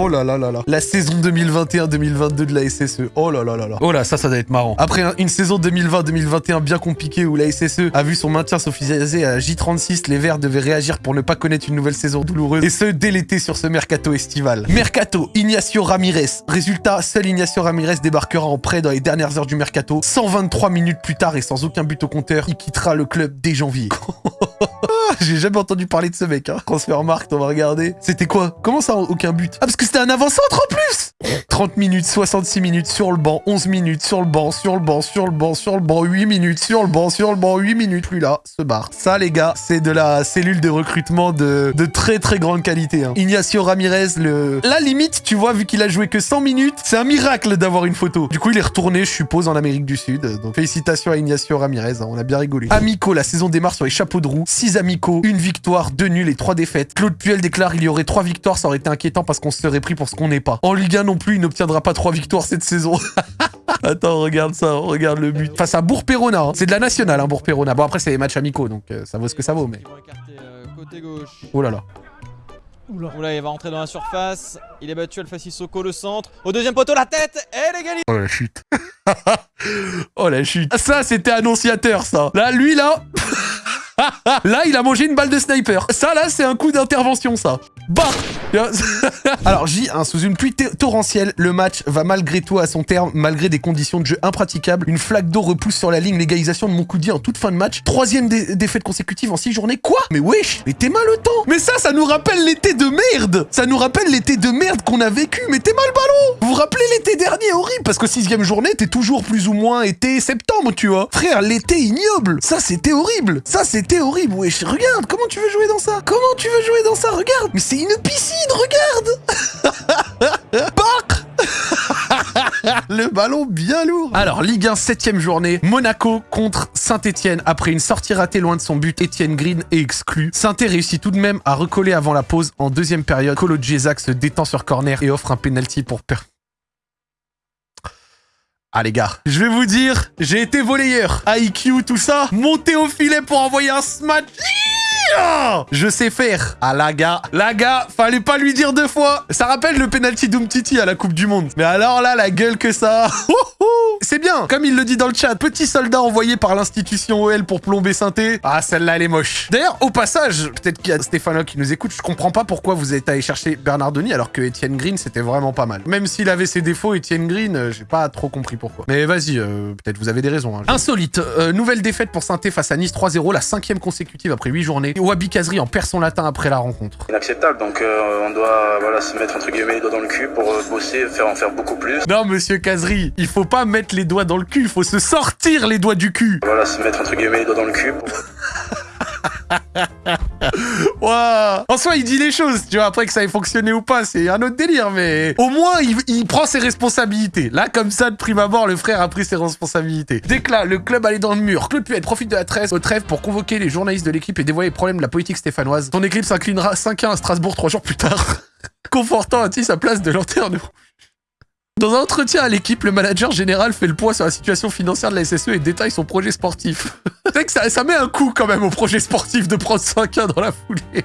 Oh là là là là. La saison 2021-2022 de la SSE. Oh là là là là. Oh là, ça, ça doit être marrant. Après une saison 2020-2021 bien compliquée où la SSE a vu son maintien s'officialiser à J36, les Verts devaient réagir pour ne pas connaître une nouvelle saison douloureuse. Et ce, dès l'été sur ce mercato estival. Mercato, Ignacio Ramirez. Résultat, seul Ignacio Ramirez débarquera en prêt dans les dernières heures du mercato. 123 minutes plus tard et sans aucun but au compteur, il quittera le club dès janvier. J'ai jamais entendu parler de ce mec, hein. Transfermarkt, on va regarder. C'était quoi? Comment ça, aucun but? Ah, parce que c'était un avant-centre en plus 30 minutes, 66 minutes sur le banc, 11 minutes sur le banc, sur le banc, sur le banc, sur le banc, 8 minutes sur le banc, sur le banc, 8 minutes, plus là, se barre. Ça, les gars, c'est de la cellule de recrutement de, très très grande qualité. Hein. Ignacio Ramirez. La limite, tu vois, vu qu'il a joué que 100 minutes, c'est un miracle d'avoir une photo. Du coup, il est retourné, je suppose, en Amérique du Sud. Donc, félicitations à Ignacio Ramirez, hein. on a bien rigolé. Amico, la saison démarre sur les chapeaux de roue. 6 amicaux, une victoire, deux nuls et trois défaites. Claude Puel déclare il y aurait trois victoires, ça aurait été inquiétant parce qu'on se serait pris pour ce qu'on n'est pas. En Ligue 1 non plus, il n'obtiendra pas trois victoires cette saison. Attends, regarde ça, regarde le but. Face à Bourg-Perona, hein. c'est de la nationale, hein, Bourg-Perona. Bon, après, c'est les matchs amicaux, donc euh, ça vaut ce que ça vaut, mais... côté gauche. Oh là là. Oula. il va rentrer dans la surface. Il est battu Alpha Sissoko, le centre. Au deuxième poteau, la tête et l'égalité. Oh la chute. oh la chute. Ça, c'était annonciateur, ça. Là, lui, là... là, il a mangé une balle de sniper. Ça, là, c'est un coup d'intervention, ça. Bah Alors, J, hein, sous une pluie torrentielle, le match va malgré tout à son terme, malgré des conditions de jeu impraticables. Une flaque d'eau repousse sur la ligne l'égalisation de mon coup de en toute fin de match. Troisième défaite consécutive en six journées. Quoi? Mais wesh, mais t'es mal au temps! Mais ça, ça nous rappelle l'été de merde! Ça nous rappelle l'été de merde qu'on a vécu, mais t'es mal ballon! Vous vous rappelez l'été dernier horrible Parce que sixième journée, t'es toujours plus ou moins été septembre, tu vois. Frère, l'été ignoble! Ça, c'était horrible! Ça, c'était horrible, wesh. Regarde, comment tu veux jouer dans ça? Comment tu veux jouer dans ça? Regarde une piscine, regarde Parc Le ballon bien lourd Alors, Ligue 1, 7ème journée. Monaco contre Saint-Etienne. Après une sortie ratée loin de son but, Etienne Green est exclu. saint réussit tout de même à recoller avant la pause en deuxième période. Colo Djesak se détend sur corner et offre un penalty pour per... Ah les gars, je vais vous dire, j'ai été volleyeur. IQ, tout ça, monter au filet pour envoyer un smash je sais faire. Ah, la gars. La gars, fallait pas lui dire deux fois. Ça rappelle le penalty d'Umtiti à la Coupe du Monde. Mais alors là, la gueule que ça. C'est bien. Comme il le dit dans le chat, petit soldat envoyé par l'institution OL pour plomber Synthé. Ah, celle-là, elle est moche. D'ailleurs, au passage, peut-être qu'il y a Stéphane qui nous écoute, je comprends pas pourquoi vous êtes allé chercher Bernardoni alors que Etienne Green, c'était vraiment pas mal. Même s'il avait ses défauts, Etienne Green, euh, j'ai pas trop compris pourquoi. Mais vas-y, euh, peut-être vous avez des raisons. Hein. Insolite. Euh, nouvelle défaite pour Synthé face à Nice 3-0, la cinquième consécutive après 8 journées. Wabi Kazri en perd son latin après la rencontre. Inacceptable, donc on doit voilà, se mettre entre guillemets les doigts dans le cul pour bosser, faire en faire beaucoup plus. Non, monsieur Kazri, il faut pas mettre les doigts dans le cul, il faut se sortir les doigts du cul. Voilà, se mettre entre guillemets les doigts dans le cul. Pour... En soi, il dit les choses, tu vois, après que ça ait fonctionné ou pas, c'est un autre délire, mais au moins, il, prend ses responsabilités. Là, comme ça, de prime abord, le frère a pris ses responsabilités. Dès que là, le club allait dans le mur, Claude Puel profite de la trêve au trêve pour convoquer les journalistes de l'équipe et dévoiler les problèmes de la politique stéphanoise. Son équipe s'inclinera 5-1 à Strasbourg trois jours plus tard, confortant ainsi sa place de lanterne dans un entretien à l'équipe, le manager général fait le point sur la situation financière de la SSE et détaille son projet sportif. C'est que ça, ça met un coup quand même au projet sportif de prendre 5-1 dans la foulée.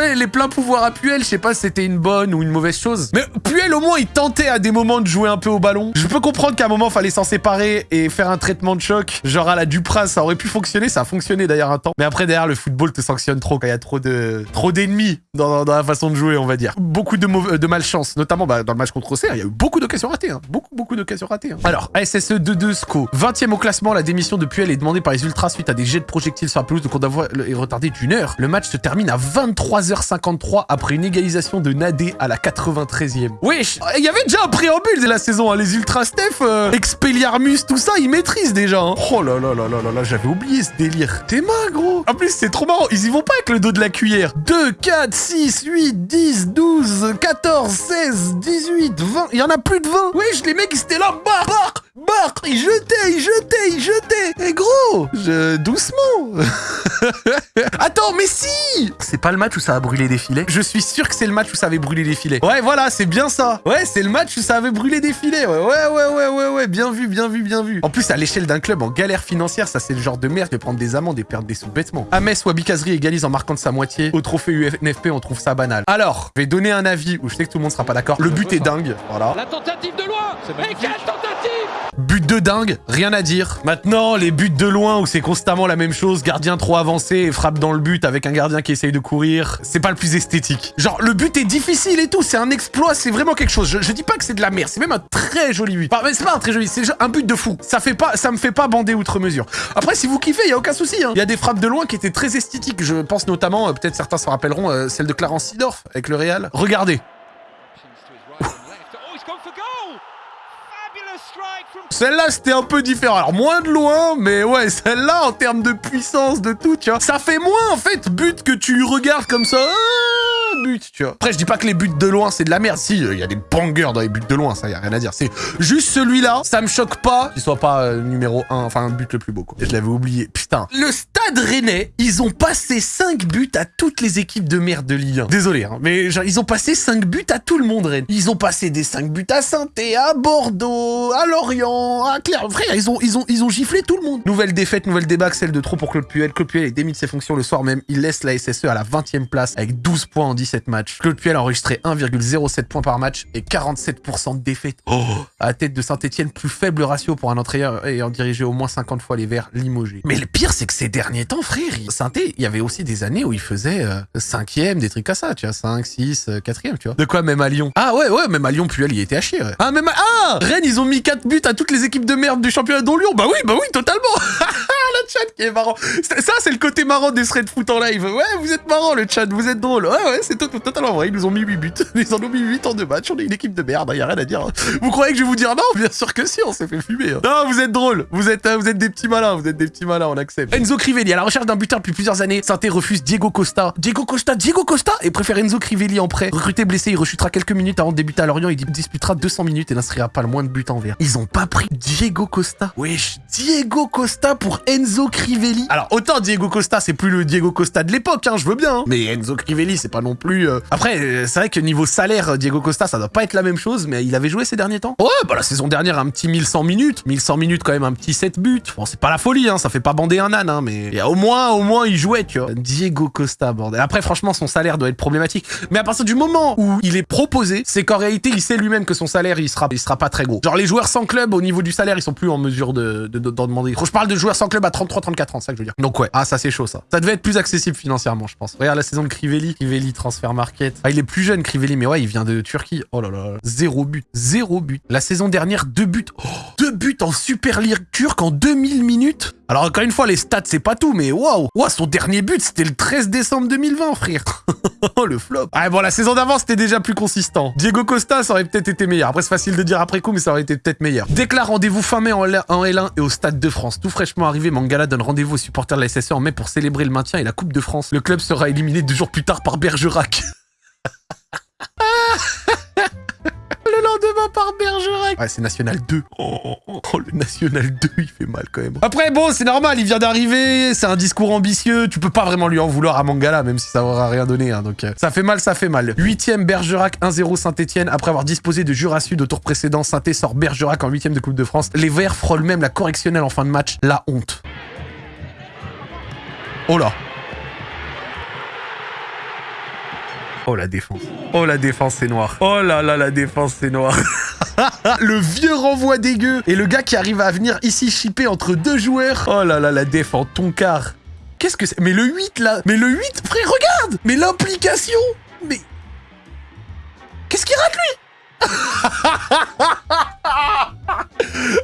Les pleins pouvoirs à Puel, je sais pas si c'était une bonne ou une mauvaise chose. Mais Puel, au moins, il tentait à des moments de jouer un peu au ballon. Je peux comprendre qu'à un moment, fallait s'en séparer et faire un traitement de choc. Genre à la Dupras, ça aurait pu fonctionner. Ça a fonctionné d'ailleurs un temps. Mais après, derrière, le football te sanctionne trop quand il y a trop de trop d'ennemis dans, la façon de jouer, on va dire. Beaucoup de, malchance, notamment bah, dans le match contre Auxerre. Il y a eu beaucoup d'occasions ratées. Hein. Beaucoup, beaucoup d'occasions ratées. Hein. Alors, SSE 2-2 SCO. 20e au classement, la démission de Puel est demandée par les Ultras suite à des jets de projectiles sur la pelouse. Donc on est retardé d'une heure. Le match se termine à 23h53 après une égalisation de Nadé à la 93e. Wesh, il y avait déjà un préambule de la saison, hein. les Ultra Steph, euh, Expelliarmus, tout ça, ils maîtrisent déjà. Hein. Oh là là là là là là, j'avais oublié ce délire. T'es mal, gros. En plus, c'est trop marrant, ils y vont pas avec le dos de la cuillère. 2, 4, 6, 8, 10, 12, 14, 16, 18, 20. Il y en a plus de 20. Wesh, les mecs, ils étaient là, barre, barre, barre. il jetait, il jetait, il jetait. Et gros, je... doucement. Attends, mais si C'est pas le match où ça a brûlé des filets Je suis sûr que c'est le match où ça avait brûlé des filets. Ouais, voilà, c'est bien ça. Ouais, c'est le match où ça avait brûlé des filets. Ouais, ouais, ouais, ouais, ouais, ouais. Bien vu, bien vu, bien vu. En plus, à l'échelle d'un club en galère financière, ça c'est le genre de merde de prendre des amendes et perdre des sous bêtement. Ames ou Abikazri égalise en marquant de sa moitié. Au trophée UNFP, on trouve ça banal. Alors, je vais donner un avis où je sais que tout le monde sera pas d'accord. Le but est dingue. Voilà. La tentative de loin Et quelle tentative But de dingue, rien à dire. Maintenant, les buts de loin où c'est constamment la même chose, gardien trop avancé et frappe dans le but avec un gardien qui essaye de courir, c'est pas le plus esthétique. Genre, le but est difficile et tout, c'est un exploit, c'est vraiment quelque chose. Je, dis pas que c'est de la merde, c'est même un très joli but. C'est pas un très joli, c'est un but de fou. Ça fait pas, ça me fait pas bander outre mesure. Après, si vous kiffez, y a aucun souci. Hein. Il y a des frappes de loin qui étaient très esthétiques. Je pense notamment, euh, peut-être certains se rappelleront, euh, celle de Clarence Sidorf avec le Real. Regardez. Celle-là, c'était un peu différent. Alors, moins de loin, mais ouais, celle-là, en termes de puissance, de tout, tu vois, ça fait moins, en fait, but que tu regardes comme ça. Après, je dis pas que les buts de loin, c'est de la merde. Si, il y a des bangers dans les buts de loin, ça, y a rien à dire. C'est juste celui-là, ça me choque pas qu'il soit pas euh, numéro 1, enfin, un but le plus beau, quoi. Je l'avais oublié. Putain. Le Stade Rennais, ils ont passé 5 buts à toutes les équipes de merde de Ligue 1. Désolé, hein, mais genre, ils ont passé 5 buts à tout le monde, Rennes. Ils ont passé des 5 buts à saint à Bordeaux, à Lorient, à Claire. Frère, ils ont, ils, ont, ils ont giflé tout le monde. Nouvelle défaite, nouvelle débat, celle de trop pour Claude Puel. Claude Puel est démis de ses fonctions le soir même. Il laisse la SSE à la 20e place avec 12 points en 17 matchs. Claude Puel a enregistré 1,07 points par match et 47% de défaite. Oh à la tête de Saint-Etienne, plus faible ratio pour un entraîneur ayant dirigé au moins 50 fois les Verts limogés. Mais le pire, c'est que ces derniers temps, frère, saint il y avait aussi des années où il faisait 5e, des trucs à ça, tu vois, 5, 6, 4e, tu vois. De quoi, même à Lyon? Ah ouais, ouais, même à Lyon, Puel, il était à chier, ouais. Ah, même à... Ah Rennes, ils ont mis 4 buts à toutes les équipes de merde du championnat dont Lyon Bah oui, bah oui, totalement Le chat qui est marrant. Ça, c'est le côté marrant des threads foot en live. Ouais, vous êtes marrant, le chat, vous êtes drôle. Ouais, ouais, c'est totalement vrai. Ils nous ont mis 8 buts. Ils en ont mis 8 en deux matchs. On est une équipe de merde, y a rien à dire. Vous croyez que je vais vous dire non? Bien sûr que si, on s'est fait fumer. Hein. Non, vous êtes drôle. Vous êtes, vous êtes des petits malins. Vous êtes des petits malins, on accepte. Enzo Crivelli, à la recherche d'un buteur depuis plusieurs années. Sainté refuse Diego Costa. Diego Costa, Diego Costa? Et préfère Enzo Crivelli en prêt. Recruté blessé, il rechutera quelques minutes avant de débuter à Lorient. Il disputera 200 minutes et n'inscrira pas le moins de buts en vert. Ils ont pas pris Diego Costa. Wesh, Diego Costa pour Enzo Crivelli. Alors, autant Diego Costa, c'est plus le Diego Costa de l'époque, hein, je veux bien. Hein. Mais Enzo Crivelli, c'est pas non plus... Euh, Après, c'est vrai que niveau salaire, Diego Costa, ça doit pas être la même chose, mais il avait joué ces derniers temps. Ouais, bah la saison dernière, un petit 1100 minutes. 1100 minutes, quand même, un petit 7 buts. Bon, c'est pas la folie, hein, ça fait pas bander un âne, hein, mais... Et au moins, au moins, il jouait, tu vois. Diego Costa, bordel. Après, franchement, son salaire doit être problématique. Mais à partir du moment où il est proposé, c'est qu'en réalité, il sait lui-même que son salaire, il sera, il sera pas très gros. Genre, les joueurs sans club, au niveau du salaire, ils sont plus en mesure de, d'en demander. Je parle de joueurs sans club à 33-34 ans, ça que je veux dire. Donc ouais, ah ça c'est chaud ça. Ça devait être plus accessible financièrement, je pense. Regarde la saison de Crivelli. Crivelli, transfert market. Ah, il est plus jeune, Crivelli, mais ouais, il vient de Turquie. Oh là là, zéro but. Zéro but. La saison dernière, deux buts. Oh, en Super League turque en 2000 minutes. Alors encore une fois, les stats, c'est pas tout, mais waouh wow, Son dernier but, c'était le 13 décembre 2020, frère le flop Ah bon, la saison d'avant, c'était déjà plus consistant. Diego Costa, ça aurait peut-être été meilleur. Après, c'est facile de dire après coup, mais ça aurait été peut-être meilleur. Déclare rendez-vous fin mai en L1 et au Stade de France. Tout fraîchement arrivé, Mangala donne rendez-vous aux supporters de la SSE en mai pour célébrer le maintien et la Coupe de France. Le club sera éliminé deux jours plus tard par Bergerac. le lendemain par Bergerac. Ouais, c'est National 2. Oh, le National 2, il fait mal quand même. Après, bon, c'est normal, il vient d'arriver, c'est un discours ambitieux, tu peux pas vraiment lui en vouloir à Mangala, même si ça aura rien donné, hein, donc euh, ça fait mal, ça fait mal. 8ème Bergerac, 1-0 Saint-Etienne, après avoir disposé de Jura Sud au tour précédent, saint sort Bergerac en 8ème de Coupe de France. Les Verts frôlent même la correctionnelle en fin de match, la honte. Oh là Oh la défense. Oh la défense c'est noir. Oh là là la défense c'est noir. le vieux renvoi dégueu. Et le gars qui arrive à venir ici chipper entre deux joueurs. Oh là là la défense. Tonkar. Qu'est-ce que c'est? Mais le 8 là. Mais le 8 frère regarde. Mais l'implication. Mais... Qu'est-ce qu'il rate lui?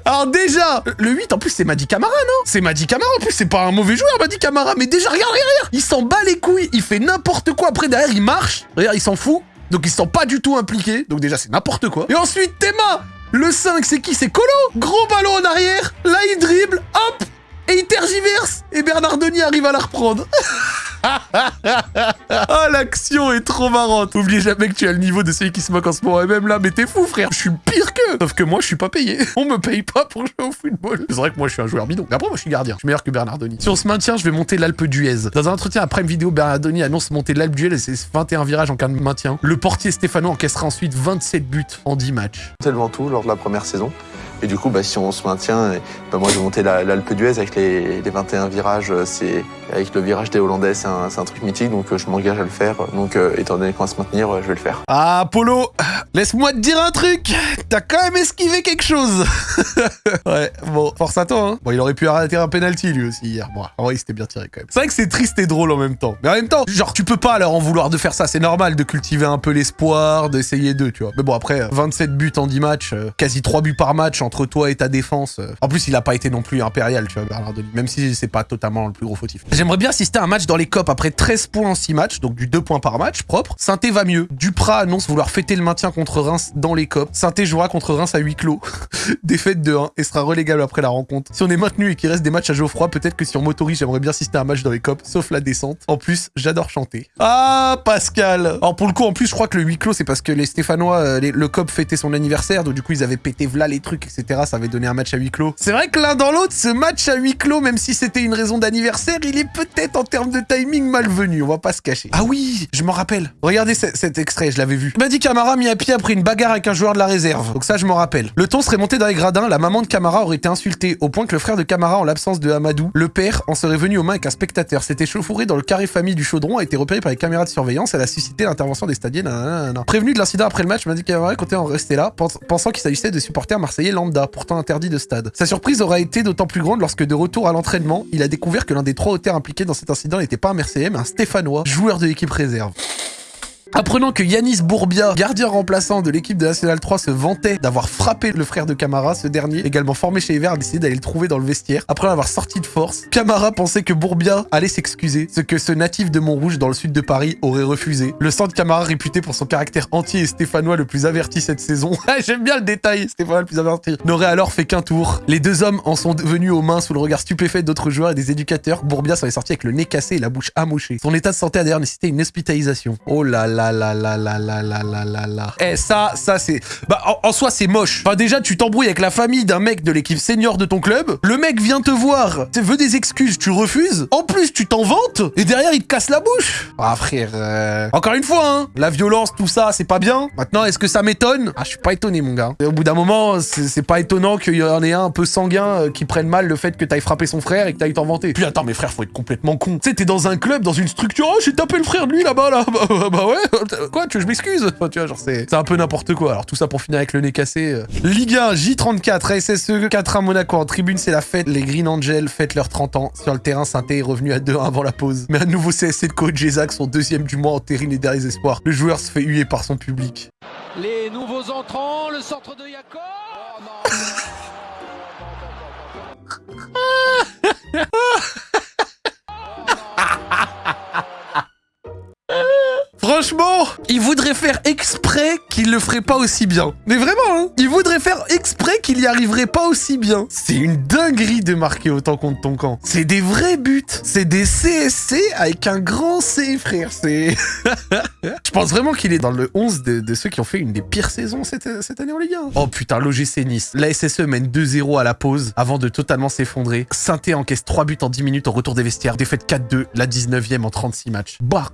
Alors déjà, le 8 en plus c'est Madi Camara, non? C'est Madi Camara en plus, c'est pas un mauvais joueur Madi Camara, mais déjà regarde, regarde, regarde. Il s'en bat les couilles, il fait n'importe quoi, après derrière il marche, regarde il s'en fout, donc il se sent pas du tout impliqué, donc déjà c'est n'importe quoi. Et ensuite Théma Le 5 c'est qui? C'est Colo. Gros ballon en arrière, là il dribble, hop! Et il tergiverse. Et Bernard Denis arrive à la reprendre Ah, l'action est trop marrante. Oublie jamais que tu as le niveau de celui qui se moque en ce moment. Et même là, mais t'es fou, frère. Je suis pire qu'eux. Sauf que moi, je suis pas payé. On me paye pas pour jouer au football. C'est vrai que moi, je suis un joueur bidon. Mais après, moi, je suis gardien. Je suis meilleur que Bernardoni. Si on se maintient, je vais monter l'Alpe d'Huez. Dans un entretien après une vidéo, Bernardoni annonce monter l'Alpe d'Huez et ses 21 virages en cas de maintien. Le portier Stéphano encaissera ensuite 27 buts en 10 matchs. C'est le Ventoux lors de la première saison. Et du coup, bah, si on se maintient, bah, moi monter la- l'Alpe d'Huez avec les, les 21 virages. euh, C'est avec le virage des Hollandais, c'est un, truc mythique, donc euh, je m'engage à le faire. Donc, euh, étant donné qu'on va se maintenir, je vais le faire. Ah, Polo, laisse-moi te dire un truc. T'as quand même esquivé quelque chose. ouais, bon, force à toi. Hein. Bon, il aurait pu arrêter un penalty lui aussi hier. Bon, en vrai, il s'était bien tiré quand même. C'est vrai que c'est triste et drôle en même temps. Mais en même temps, genre, tu peux pas leur en vouloir de faire ça. C'est normal de cultiver un peu l'espoir, d'essayer d'eux, tu vois. Mais bon, après, 27 buts en 10 matchs, quasi 3 buts par match entre toi et ta défense. En plus, il a pas été non plus impérial, tu vois, Bernardoni. Même si c'est pas totalement le plus gros fautif. J'aimerais bien assister à un match dans les COP après 13 points en 6 matchs, donc du 2 points par match, propre. Sainté va mieux. Duprat annonce vouloir fêter le maintien contre Reims dans les COP. Sainté jouera contre Reims à huis clos. Défaite de 1 et sera relégable après la rencontre. Si on est maintenu et qu'il reste des matchs à Geoffroy, peut-être que si on m'autorise, j'aimerais bien assister à un match dans les COP, sauf la descente. En plus, j'adore chanter. Ah, Pascal Alors pour le coup, en plus, je crois que le huis clos, c'est parce que les Stéphanois, euh, le COP fêtait son anniversaire, donc du coup, ils avaient pété v'là les trucs. Ça avait donné un match à huis clos. C'est vrai que l'un dans l'autre, ce match à huis clos, même si c'était une raison d'anniversaire, il est peut-être en termes de timing malvenu, on va pas se cacher. Ah oui, je m'en rappelle. Regardez ce- cet extrait, je l'avais vu. Madi Camara mis à pied après une bagarre avec un joueur de la réserve. Donc ça, je m'en rappelle. Le ton serait monté dans les gradins, la maman de Camara aurait été insultée, au point que le frère de Camara, en l'absence de Amadou, le père, en serait venu aux mains avec un spectateur. C'était chauffouré dans le carré famille du chaudron, a été repéré par les caméras de surveillance, elle a suscité l'intervention des stadiers. Prévenu de l'incident après le match, Madi Camara comptait en rester là, pens- pensant qu'il s'agissait de supporters marseillais lambda, pourtant interdits de stade. Sa surprise aura été d'autant plus grande lorsque de retour à l'entraînement, il a découvert que l'un des trois auteurs impliqués dans cet incident n'était pas un Marseillais, mais un Stéphanois, joueur de l'équipe réserve. Apprenant que Yanis Bourbia, gardien remplaçant de l'équipe de National 3, se vantait d'avoir frappé le frère de Camara, ce dernier, également formé chez les Verts, a décidé d'aller le trouver dans le vestiaire. Après l'avoir sorti de force, Camara pensait que Bourbia allait s'excuser, ce que ce natif de Montrouge dans le sud de Paris aurait refusé. Le centre Camara, réputé pour son caractère entier et stéphanois le plus averti cette saison, Ah, j'aime bien le détail, stéphanois le plus averti, n'aurait alors fait qu'un tour. Les deux hommes en sont venus aux mains sous le regard stupéfait d'autres joueurs et des éducateurs. Bourbia s'en est sorti avec le nez cassé et la bouche amochée. Son état de santé a d'ailleurs nécessité une hospitalisation. Oh là là là là là là là là là là. Eh ça, ça c'est... Bah en, soi c'est moche. Enfin déjà tu t'embrouilles avec la famille d'un mec de l'équipe senior de ton club. Le mec vient te voir, tu veux des excuses, tu refuses. En plus tu t'en vantes et derrière il te casse la bouche. Ah frère, euh, encore une fois hein, la violence tout ça c'est pas bien. Maintenant est-ce que ça m'étonne? Ah je suis pas étonné mon gars. Au bout d'un moment c'est pas étonnant qu'il y en ait un un peu sanguin euh, qui prenne mal le fait que t'ailles frapper son frère et que t'ailles t'en vanter. Puis attends mais frère faut être complètement con. Tu sais t'es dans un club, dans une structure, oh j'ai tapé le frère de lui là-bas là. Bah, bah ouais, quoi tu veux que je m'excuse Enfin, Tu vois genre c'est c'est un peu n'importe quoi. Alors tout ça pour finir avec le nez cassé. Ligue 1, J34, SSE 4 à Monaco. En tribune c'est la fête. Les Green Angels fêtent leurs 30 ans. Sur le terrain, Sainté est revenu à 2-1 avant la pause. Mais un nouveau CSC de coach Jézac, son deuxième du mois, entérine les derniers espoirs. Le joueur se fait huer par son public. Les nouveaux entrants, le centre de. Oh Franchement, il voudrait faire exprès qu'il le ferait pas aussi bien. Mais vraiment, hein Il voudrait faire exprès qu'il y arriverait pas aussi bien. C'est une dinguerie de marquer autant contre ton camp. C'est des vrais buts. C'est des CSC avec un grand C, frère. C'est... Je pense vraiment qu'il est dans le 11 de, ceux qui ont fait une des pires saisons cette, cette année en Ligue 1. Oh putain, l'OGC Nice. La SSE mène 2-0 à la pause avant de totalement s'effondrer. Sainté encaisse 3 buts en 10 minutes au retour des vestiaires. Défaite 4-2, la 19e en 36 matchs. Bah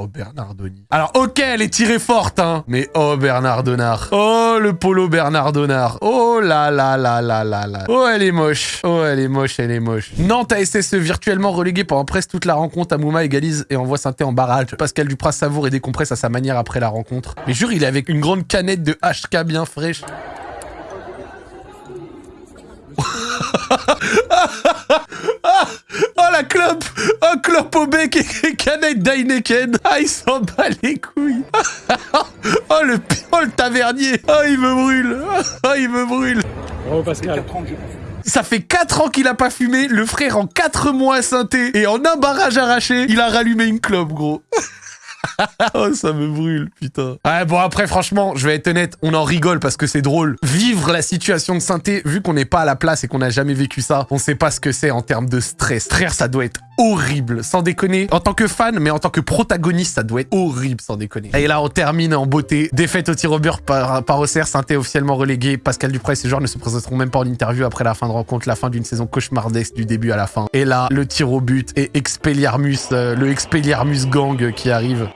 Oh Bernardoni. Alors ok, elle est tirée forte, hein. Mais oh Bernardonard. Oh le polo Bernardonard. Oh là là là là là là. Oh elle est moche. Oh elle est moche, elle est moche. Nantes a SSE virtuellement relégué pendant presque toute la rencontre. Amouma égalise et envoie Sainté en barrage. Pascal Dupras savoure et décompresse à sa manière après la rencontre. Mais jure, il est avec une grande canette de HK bien fraîche. Oh la clope. Oh clope au bec et canette d'Heineken. Ah il s'en bat les couilles. Oh le, oh, le tavernier. Oh il me brûle. Oh il me brûle. Ça fait 4 ans qu'il a pas fumé, le frère en 4 mois synthé. Et en un barrage arraché, il a rallumé une clope gros oh, ça me brûle, putain. Ouais, bon, après, franchement, je vais être honnête, on en rigole parce que c'est drôle. Vivre la situation de synthé, vu qu'on n'est pas à la place et qu'on n'a jamais vécu ça, on sait pas ce que c'est en termes de stress. Frère, ça doit être horrible, sans déconner. En tant que fan, mais en tant que protagoniste, ça doit être horrible, sans déconner. Et là, on termine en beauté. Défaite au tir au beurre par, par Saint-Étienne officiellement relégué. Pascal Duprat et ses joueurs ne se présenteront même pas en interview après la fin de rencontre, la fin d'une saison cauchemardesque du début à la fin. Et là, le tir au but et Expelliarmus, euh, le Expelliarmus gang qui arrive.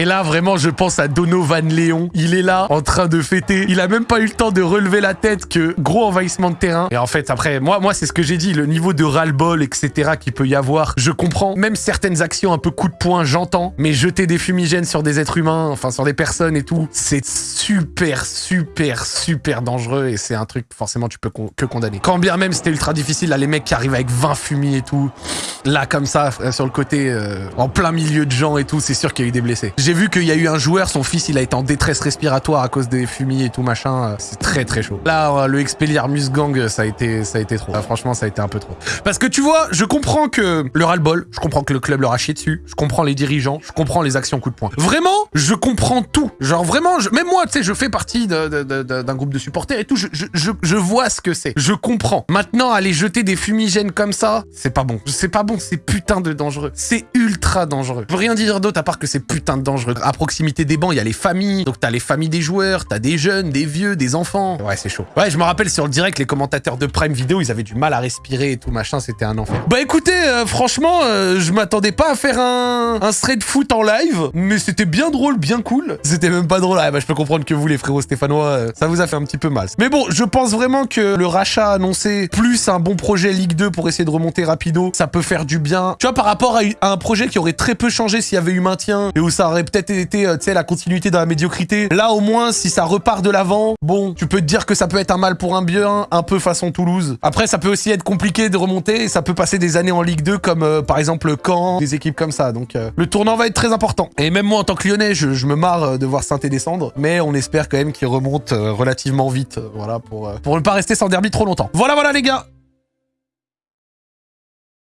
Et là, vraiment, je pense à Donovan Léon. Il est là, en train de fêter. Il a même pas eu le temps de relever la tête que gros envahissement de terrain. Et en fait, après, moi, moi c'est ce que j'ai dit, le niveau de ras-le-bol, etc. qu'il peut y avoir. Je comprends. Même certaines actions un peu coup de poing, j'entends. Mais jeter des fumigènes sur des êtres humains, enfin sur des personnes et tout, c'est super, super, super dangereux. Et c'est un truc, forcément, tu peux que condamner. Quand bien même c'était ultra difficile, là, les mecs qui arrivent avec 20 fumis et tout. Là, comme ça, euh, sur le côté, euh, en plein milieu de gens et tout, c'est sûr qu'il y a eu des blessés. Vu qu'il y a eu un joueur, son fils, il a été en détresse respiratoire à cause des fumis et tout machin. euh, C'est très très chaud. Là, euh, le Expelliarmus Gang, euh, ça a été, ça a été trop. Franchement, ça a été un peu trop. Parce que tu vois, je comprends que le ras-le-bol, je comprends que le club leur a chié dessus, je comprends les dirigeants, je comprends les actions coup de poing. Vraiment, je comprends tout. Genre vraiment, même moi, tu sais, je fais partie d'un groupe de supporters et tout, je, je, je, je vois ce que c'est. Je comprends. Maintenant, aller jeter des fumigènes comme ça, c'est pas bon. C'est pas bon, c'est putain de dangereux. C'est ultra dangereux. Je peux rien dire d'autre à part que c'est putain de dangereux. À proximité des bancs, il y a les familles. Donc t'as les familles des joueurs, t'as des jeunes, des vieux, des enfants. Ouais, c'est chaud. Ouais, je me rappelle sur le direct, les commentateurs de Prime Video, ils avaient du mal à respirer et tout machin, c'était un enfer. Bah écoutez, euh, franchement, euh, je m'attendais pas à faire un, un thread foot en live, mais c'était bien drôle, bien cool. C'était même pas drôle. Ah, bah, je peux comprendre que vous, les frérots stéphanois, euh, ça vous a fait un petit peu mal. Mais bon, je pense vraiment que le rachat annoncé, plus un bon projet Ligue 2 pour essayer de remonter rapido, ça peut faire du bien. Tu vois, par rapport à, à un projet qui aurait très peu changé s'il y avait eu maintien et où ça aurait peut-être été, euh, tu sais, la continuité dans la médiocrité. Là, au moins, si ça repart de l'avant, bon, tu peux te dire que ça peut être un mal pour un bien, un peu façon Toulouse. Après, ça peut aussi être compliqué de remonter ça peut passer des années en Ligue 2 comme euh, par exemple le Caen, des équipes comme ça. Donc, euh, le tournant va être très important. Et même moi, en tant que Lyonnais, je, me marre de voir saint descendre, mais on espère quand même qu'il remonte relativement vite, voilà, pour, pour ne pas rester sans derby trop longtemps. Voilà, voilà les gars